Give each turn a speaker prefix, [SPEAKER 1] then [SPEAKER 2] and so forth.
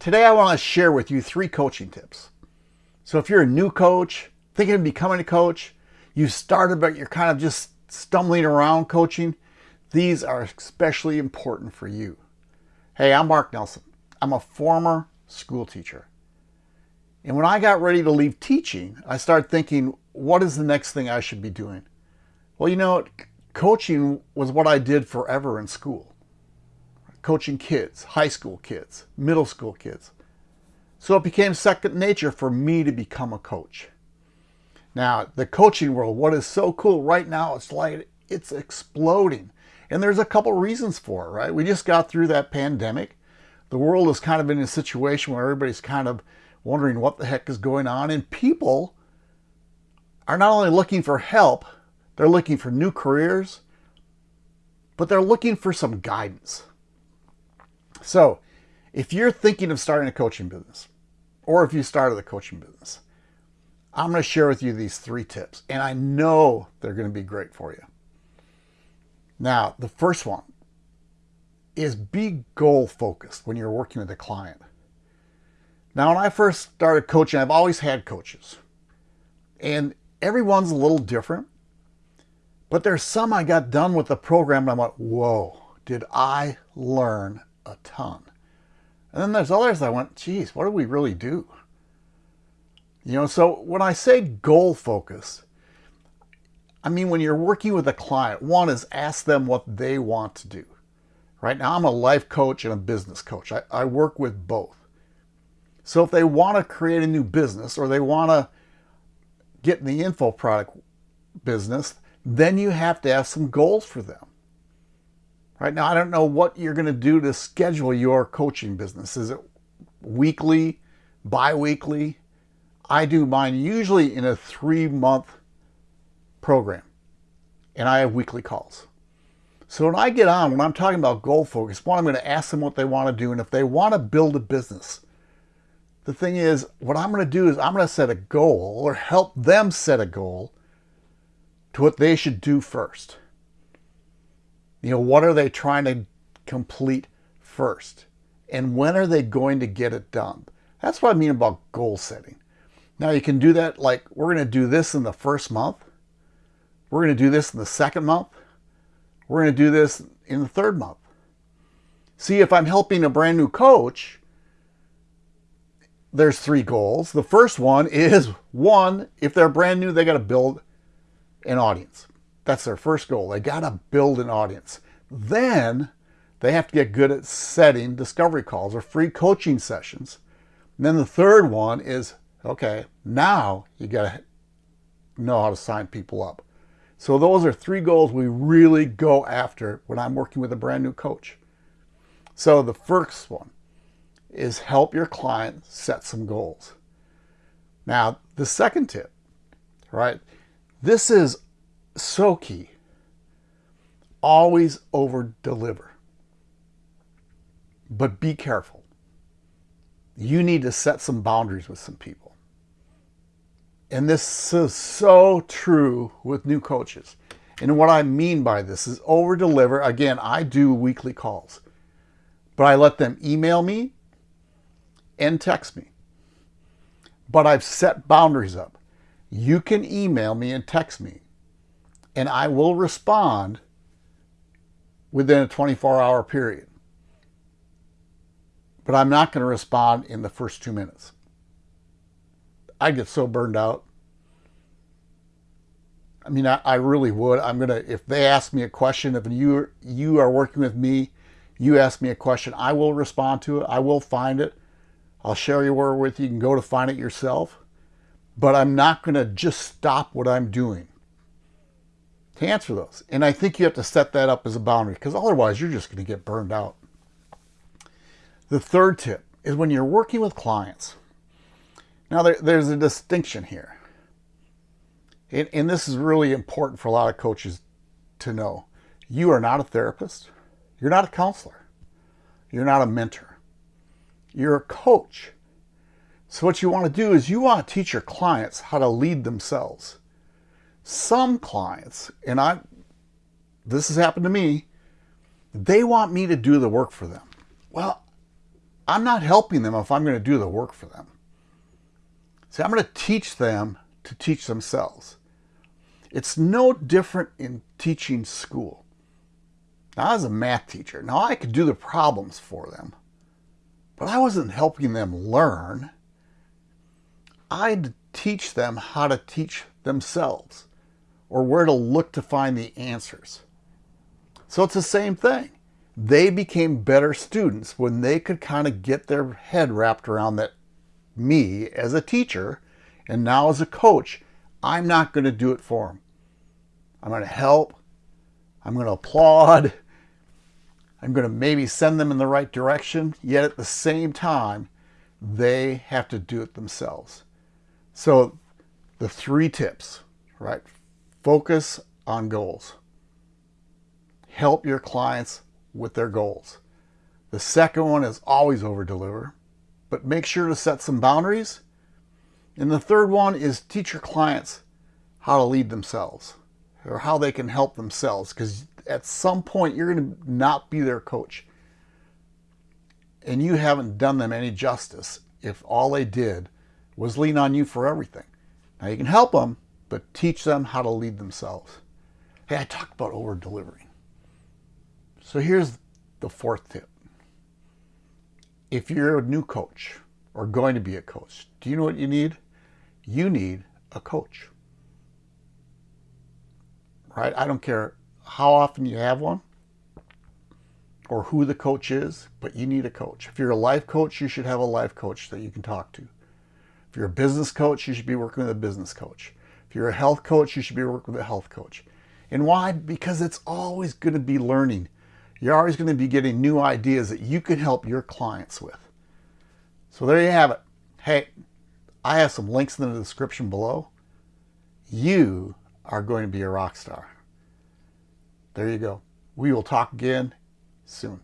[SPEAKER 1] Today I want to share with you three coaching tips. So if you're a new coach, thinking of becoming a coach, you started but you're kind of just stumbling around coaching, these are especially important for you. Hey, I'm Mark Nelson. I'm a former school teacher. And when I got ready to leave teaching, I started thinking, what is the next thing I should be doing? Well, you know, coaching was what I did forever in school coaching kids, high school kids, middle school kids. So it became second nature for me to become a coach. Now, the coaching world, what is so cool right now, it's like it's exploding. And there's a couple reasons for it, right? We just got through that pandemic. The world is kind of in a situation where everybody's kind of wondering what the heck is going on. And people are not only looking for help, they're looking for new careers, but they're looking for some guidance. So if you're thinking of starting a coaching business, or if you started a coaching business, I'm going to share with you these three tips, and I know they're going to be great for you. Now, the first one is be goal focused when you're working with a client. Now, when I first started coaching, I've always had coaches, and everyone's a little different, but there's some I got done with the program and I went, whoa, did I learn a ton. And then there's others I went, geez, what do we really do? You know, so when I say goal focus, I mean when you're working with a client, one is ask them what they want to do. Right now I'm a life coach and a business coach. I, I work with both. So if they want to create a new business or they want to get in the info product business, then you have to have some goals for them. Right now, I don't know what you're going to do to schedule your coaching business. Is it weekly, bi-weekly? I do mine usually in a three-month program, and I have weekly calls. So when I get on, when I'm talking about goal focus, one, I'm going to ask them what they want to do, and if they want to build a business, the thing is, what I'm going to do is I'm going to set a goal or help them set a goal to what they should do first. You know, what are they trying to complete first? And when are they going to get it done? That's what I mean about goal setting. Now you can do that like we're going to do this in the first month. We're going to do this in the second month. We're going to do this in the third month. See, if I'm helping a brand new coach, there's three goals. The first one is one, if they're brand new, they got to build an audience. That's their first goal. They got to build an audience. Then they have to get good at setting discovery calls or free coaching sessions. And then the third one is, okay, now you got to know how to sign people up. So those are three goals we really go after when I'm working with a brand new coach. So the first one is help your client set some goals. Now, the second tip, right? This is so key. Always over deliver. But be careful. You need to set some boundaries with some people. And this is so true with new coaches. And what I mean by this is over deliver. Again, I do weekly calls, but I let them email me and text me. But I've set boundaries up. You can email me and text me and I will respond within a 24 hour period. But I'm not going to respond in the first two minutes. I get so burned out. I mean, I, I really would. I'm going to, if they ask me a question, if you, you are working with me, you ask me a question, I will respond to it. I will find it. I'll share your where with you. You can go to find it yourself. But I'm not going to just stop what I'm doing to answer those. And I think you have to set that up as a boundary because otherwise you're just going to get burned out. The third tip is when you're working with clients. Now there, there's a distinction here. And, and this is really important for a lot of coaches to know. You are not a therapist. You're not a counselor. You're not a mentor. You're a coach. So what you want to do is you want to teach your clients how to lead themselves. Some clients, and I, this has happened to me, they want me to do the work for them. Well, I'm not helping them if I'm going to do the work for them. See, I'm going to teach them to teach themselves. It's no different in teaching school. Now, I was a math teacher. Now, I could do the problems for them, but I wasn't helping them learn. I'd teach them how to teach themselves or where to look to find the answers. So it's the same thing. They became better students when they could kind of get their head wrapped around that me as a teacher and now as a coach, I'm not going to do it for them. I'm going to help. I'm going to applaud. I'm going to maybe send them in the right direction, yet at the same time, they have to do it themselves. So the three tips, right? Focus on goals. Help your clients with their goals. The second one is always over deliver, but make sure to set some boundaries. And the third one is teach your clients how to lead themselves or how they can help themselves because at some point you're going to not be their coach. And you haven't done them any justice if all they did was lean on you for everything. Now you can help them, but teach them how to lead themselves. Hey, I talked about over delivering. So here's the fourth tip. If you're a new coach or going to be a coach, do you know what you need? You need a coach. Right? I don't care how often you have one or who the coach is, but you need a coach. If you're a life coach, you should have a life coach that you can talk to. If you're a business coach, you should be working with a business coach. If you're a health coach, you should be working with a health coach. And why? Because it's always going to be learning. You're always going to be getting new ideas that you can help your clients with. So there you have it. Hey, I have some links in the description below. You are going to be a rock star. There you go. We will talk again soon.